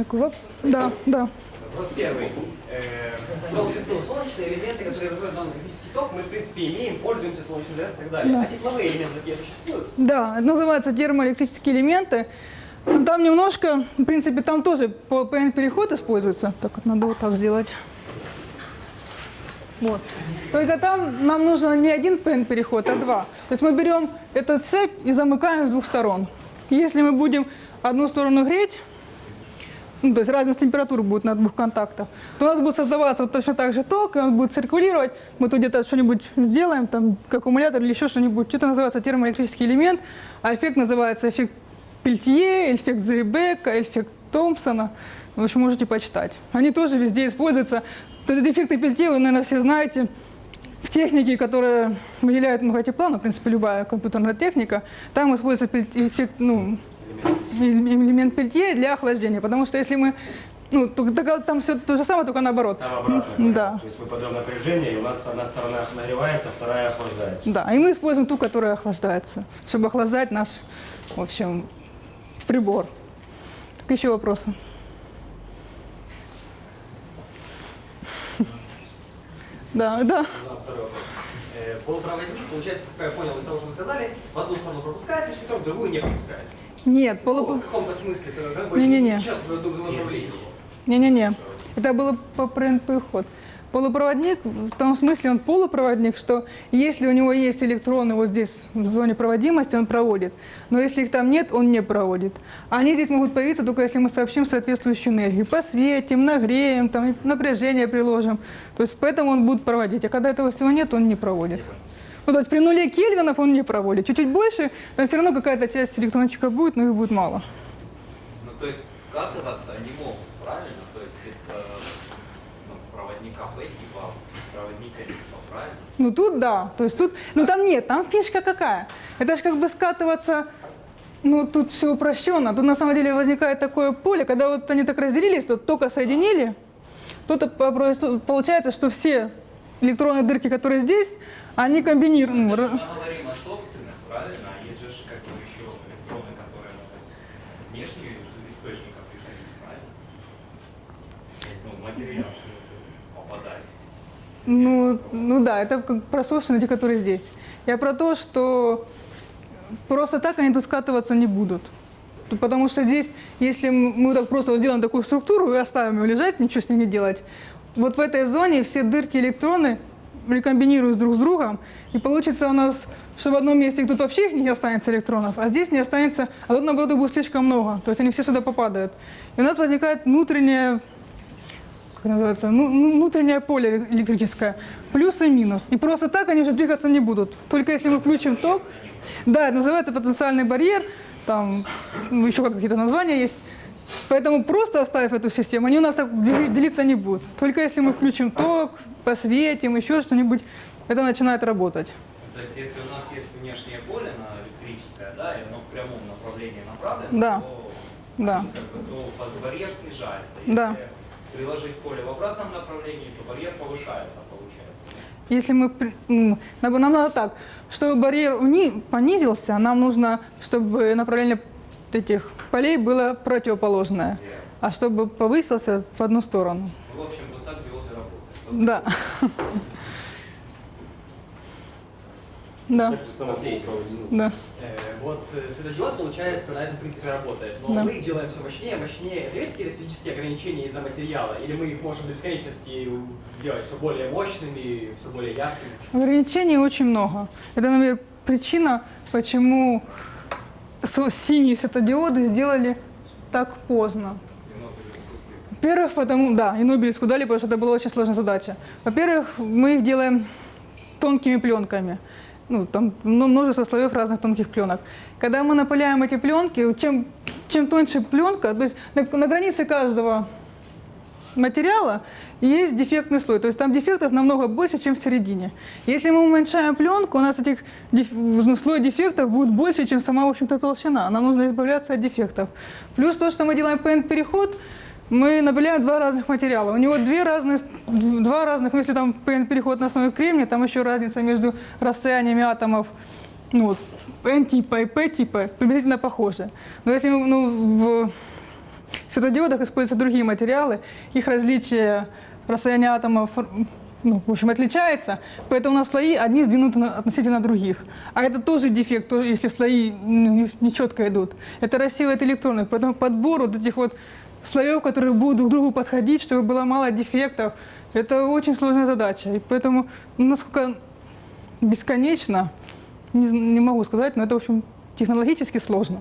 Так, воп- да, да. Вопрос первый. Э, ну, солнечные элементы, которые разводят данный электрический ток, мы, в принципе, имеем, пользуемся солнечным зарядом и так далее. Да. А тепловые элементы такие существуют? Да, это называется термоэлектрические элементы. Ну, Там немножко, в принципе, там тоже PN-переход используется. Так вот, надо вот так сделать. Вот. Только там нам нужно не один PN-переход, а два. То есть мы берем эту цепь и замыкаем с двух сторон. Если мы будем одну сторону греть, ну, то есть разность температур будет на двух контактах, то у нас будет создаваться вот точно так же ток, и он будет циркулировать. Мы тут где-то что-нибудь сделаем, там, как аккумулятор или еще что-нибудь. Это называется термоэлектрический элемент, а эффект называется эффект Пельтье, эффект Зейбека, эффект Томпсона. В общем, можете почитать. Они тоже везде используются. Вот эти эффекты Пельтье вы, наверное, все знаете. В технике, которая выделяет много тепла, ну, в принципе, любая компьютерная техника, там используется эффект, ну, элемент пельтье для охлаждения. Потому что если мы, ну, там все то же самое, только наоборот. Там обратно. Да. То есть мы подаем напряжение, и у нас одна сторона нагревается, вторая охлаждается. Да, и мы используем ту, которая охлаждается, чтобы охлаждать наш, в общем, прибор. Так, еще вопросы? Да, да. Э, полупроводник, получается, как я понял из того, что вы сказали, в одну сторону пропускает ток, в другую не пропускает. Нет, Ну, полу... в каком-то смысле, это как бы в другом направлении. Не-не-не, это было по ПНП-ход. Полупроводник, в том смысле он полупроводник, что если у него есть электроны вот здесь, в зоне проводимости, он проводит. Но если их там нет, он не проводит. Они здесь могут появиться только если мы сообщим соответствующую энергию. Посветим, нагреем, там, напряжение приложим. То есть поэтому он будет проводить. А когда этого всего нет, он не проводит. Ну, то есть при нуле кельвинов он не проводит. Чуть-чуть больше, но все равно какая-то часть электрончика будет, но их будет мало. Ну, то есть скатываться они могут, правильно? То есть из э, ну, проводника P типа проводника типа, правильно? Ну тут да, то есть тут, ну там нет, там фишка какая. Это же как бы скатываться, ну тут все упрощенно. Тут на самом деле возникает такое поле, когда вот они так разделились, то только соединили, то получается, что все электронные дырки, которые здесь, они комбинируют. ну, Мы говорим о собственных, правильно? А есть же как бы еще электроны, которые могут внешние приходить, правильно? Ну, материал попадать. Ну, ну да, это как про собственные, те, которые здесь. Я про то, что просто так они тут скатываться не будут. Потому что здесь, если мы так просто вот сделаем такую структуру и оставим ее лежать, ничего с ней не делать, вот в этой зоне все дырки электроны рекомбинируют друг с другом, и получится у нас, что в одном месте тут вообще их не останется электронов, а здесь не останется, а тут наоборот их будет слишком много, то есть они все сюда попадают. И у нас возникает внутренняя как называется, ну, ну, внутреннее поле электрическое, плюс и минус. И просто так они уже двигаться не будут. Только если мы включим ток, да, называется потенциальный барьер, там ну, еще какие-то названия есть. Поэтому просто оставив эту систему, они у нас делиться не будут. Только если мы включим ток, посветим, еще что-нибудь, это начинает работать. То есть если у нас есть внешнее поле на электрическое, да, и оно в прямом направлении направлено, Да. то, Да. как бы, то барьер снижается. Если Да. приложить поле в обратном направлении, то барьер повышается, получается. Если мы, нам надо так, чтобы барьер понизился, нам нужно, чтобы направление этих полей было противоположное, а чтобы повысился в одну сторону. Ну, в общем, вот так диоды работают. Да. Да, полупроводник. да. Э, вот э, светодиод, получается, на этом принципе работает. Но Да. мы их делаем все мощнее, мощнее. Это есть какие-то физические ограничения из-за материала? Или мы их можем до бесконечности делать все более мощными, все более яркими? Ограничений очень много. Это, например, причина, почему синие светодиоды сделали так поздно. Во-первых, потому, да, и Нобелевскую дали, потому что это была очень сложная задача. Во-первых, мы их делаем тонкими пленками. Ну, там ну, множество слоев разных тонких пленок. Когда мы напыляем эти пленки, чем, чем тоньше пленка, то есть на, на границе каждого материала есть дефектный слой. То есть там дефектов намного больше, чем в середине. Если мы уменьшаем пленку, у нас этих деф... ну, слой дефектов будет больше, чем сама, в общем-то, толщина. Нам нужно избавляться от дефектов. Плюс то, что мы делаем PN-переход, мы напыляем два разных материала. У него две разные, два разных, ну, если там PN-переход на основе кремния, там еще разница между расстояниями атомов ну, вот, N-типа и P-типа приблизительно похожи. Но если ну, в светодиодах используются другие материалы, их различие расстояния атомов ну, в общем, отличается, поэтому у нас слои одни сдвинуты относительно других. А это тоже дефект, если слои ну, не четко идут. Это рассеивает электроны, поэтому подбор вот этих вот слоев, которые будут друг к другу подходить, чтобы было мало дефектов, это очень сложная задача. И поэтому, ну, насколько бесконечно, не, не могу сказать, но это, в общем, технологически сложно.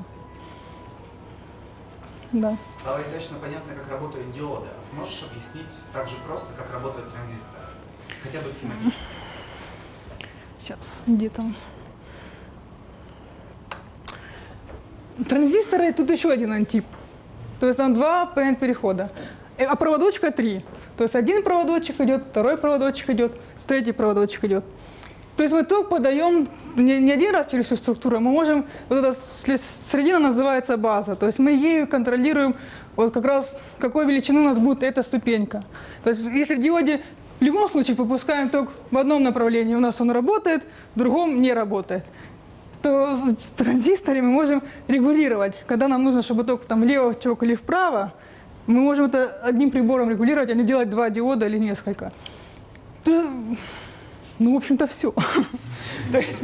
Да. Стало изящно понятно, как работают диоды. А сможешь объяснить так же просто, как работают транзисторы? Хотя бы схематически. Сейчас, где там? Транзисторы, тут еще один антип. То есть там два PN перехода. Э, А проводочка три. То есть один проводочек идет, второй проводочек идет, третий проводочек идет. То есть мы ток подаем не, не один раз через всю структуру, мы можем, вот эта средина называется база, то есть мы ею контролируем вот как раз какой величины у нас будет эта ступенька. То есть если в диоде в любом случае попускаем ток в одном направлении, у нас он работает, в другом не работает то с транзисторами мы можем регулировать. Когда нам нужно, чтобы ток там влево тек или вправо, мы можем это одним прибором регулировать, а не делать два диода или несколько. Ну, в общем-то, все. То есть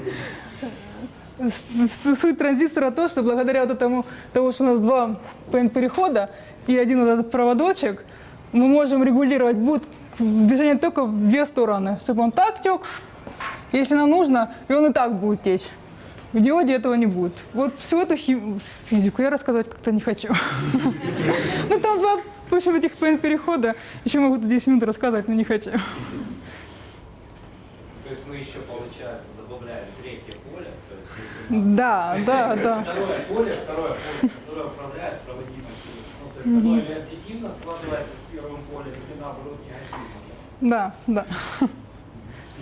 э, суть транзистора то, что благодаря вот этому, того, что у нас два PN-перехода и один вот этот проводочек, мы можем регулировать будет движение тока в две стороны, чтобы он так тек, если нам нужно, и он и так будет течь. В диоде этого не будет. Вот всю эту физику я рассказать как-то не хочу. Ну там два, в общем, этих перехода. Еще могу тут 10 минут рассказывать, но не хочу. То есть мы еще, получается, добавляем третье поле, то есть если Да, да, да. второе поле, второе поле, которое управляет проводимостью. Ну, то есть оно или аддитивно складывается с первым полем, или наоборот негативно. Да, да.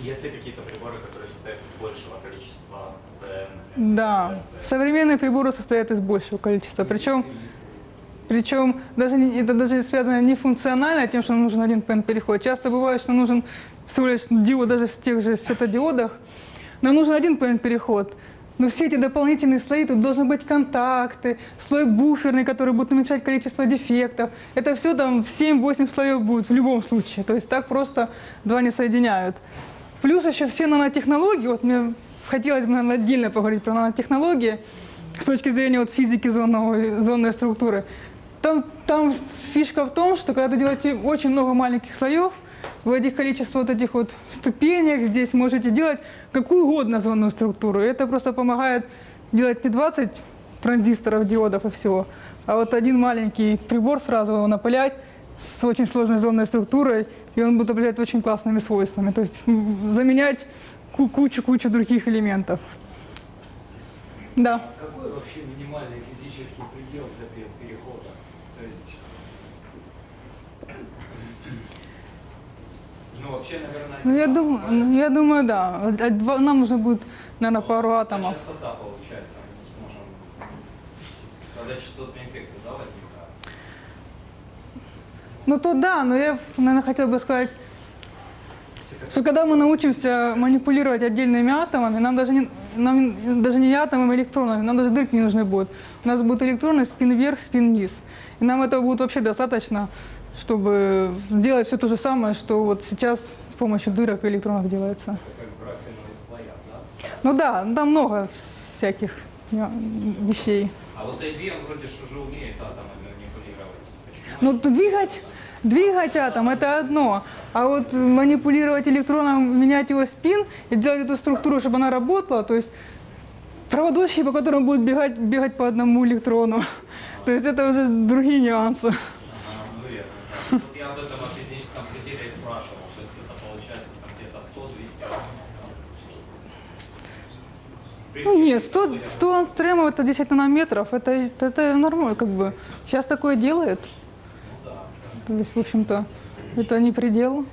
Есть ли какие-то приборы, которые состоят из большего количества ПН? Да. Современные приборы состоят из большего количества. Причем, причем даже не- это даже связано не функционально тем, что нам нужен один PN-переход. Часто бывает, что нужен диод даже в тех же светодиодах. Нам нужен один PN-переход. Но все эти дополнительные слои, тут должны быть контакты, слой буферный, который будет уменьшать количество дефектов. Это все там в 7-8 слоев будет в любом случае. То есть так просто два не соединяют. Плюс еще все нанотехнологии, вот мне хотелось бы, наверное, отдельно поговорить про нанотехнологии с точки зрения вот физики зонного, зонной структуры. Там, там фишка в том, что когда вы делаете очень много маленьких слоев, в этих количестве вот этих вот ступенек здесь можете делать какую угодно зонную структуру. Это просто помогает делать не 20 транзисторов, диодов и всего, а вот один маленький прибор сразу его напылять с очень сложной зонной структурой, и он будет обладать очень классными свойствами. То есть заменять ку- кучу-кучу других элементов. Да. Какой вообще минимальный физический предел для пе- перехода? То есть, ну вообще, наверное, Ну, я думаю, ну, я думаю, да. А два- Нам нужно будет, наверное, пару А атомов. частота получается, мы сможем, когда частотные эффекты, да, возникают? Ну, то да, но я, наверное, хотела бы сказать, что когда мы научимся манипулировать отдельными атомами, нам даже не, нам даже не атомами, а электронами, нам даже дырки не нужны будут. У нас будут электроны спин вверх, спин вниз. И нам этого будет вообще достаточно, чтобы делать все то же самое, что вот сейчас с помощью дырок и электронов делается. Слоях, да? Ну да, там много всяких вещей. А вот IBM вроде что же умеет атомами манипулировать. Почему? Ну, двигать, двигать атом – это одно. А вот манипулировать электроном, менять его спин и делать эту структуру, чтобы она работала, то есть проводочки, по которым будут бегать, бегать по одному электрону. То есть это уже другие нюансы. Ага, ну верно. да. Вот я об этом о физическом пределе и спрашивал. То есть это получается там где-то 100-200 атомов. да? В Ну нет, принципе, 100, это 100 ангстремов – это 10 нанометров, это, это, это нормально, как бы. Сейчас такое делают. То есть, в общем-то, это не предел.